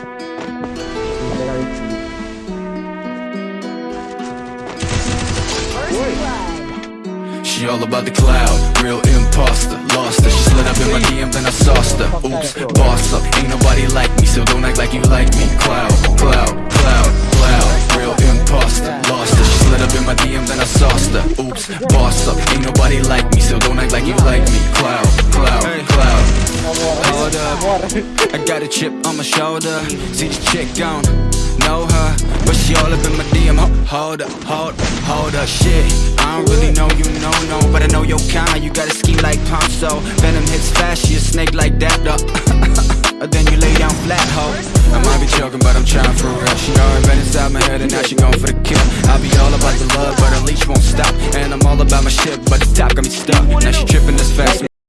She all about the cloud, real imposter, lost her. She slid up in my DM, then I sauced her. Oops, boss up, ain't nobody like me So don't act like you like me. Cloud, cloud, cloud, cloud Real imposter, lost her. She slid up in my DM, then I sauced her. Oops, boss up, ain't nobody like me So Up, I got a chip on my shoulder. See this chick gone, know her But she all up in my DM, hold up, hold, up, hold up. Shit, I don't really know you, no, no. But I know your kind, you got a scheme like Ponzo. Venom hits fast, she a snake like that, though. Then you lay down flat, ho. I might be joking, but I'm trying for real. She already been inside my head and now she going for the kill. I be all about the love, but her leash won't stop. And I'm all about my shit, but the top got me stuck. Now she tripping this fast